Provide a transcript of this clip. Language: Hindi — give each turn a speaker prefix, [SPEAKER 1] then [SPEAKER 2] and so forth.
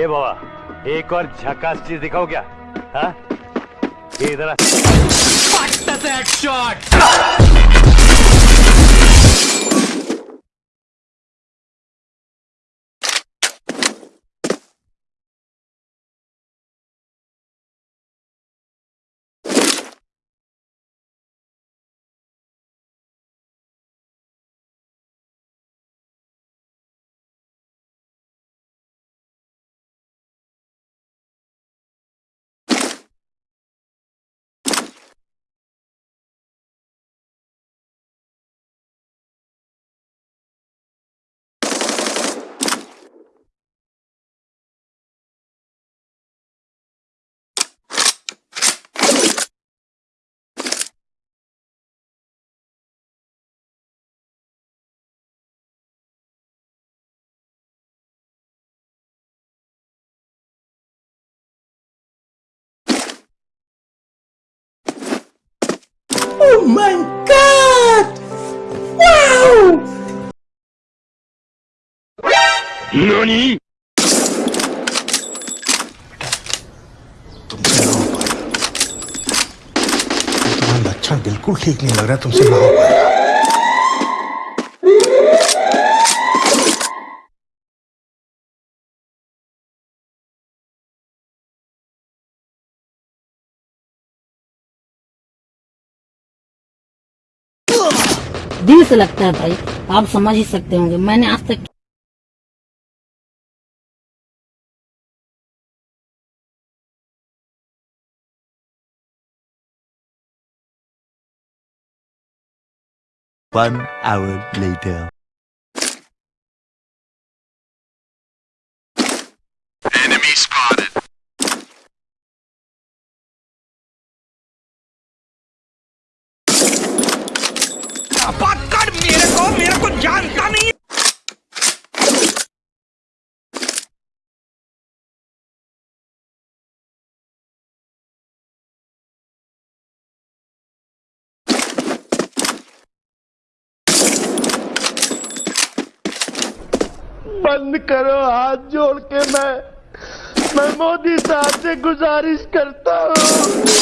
[SPEAKER 1] ए बाबा एक और झकास चीज़ दिखाओ क्या हाँ ये इधर आ।
[SPEAKER 2] Oh my god! Wow!
[SPEAKER 1] NANI?
[SPEAKER 2] तुम्हारा लक्षण बिल्कुल ठीक नहीं लग रहा तुमसे ना हो पाएगा
[SPEAKER 3] दिल से लगता है भाई आप समझ ही सकते होंगे मैंने आज तक
[SPEAKER 4] One hour later.
[SPEAKER 5] Enemy spotted.
[SPEAKER 6] बंद करो हाथ जोड़ के मैं मैं मोदी साहब से गुजारिश करता हूँ।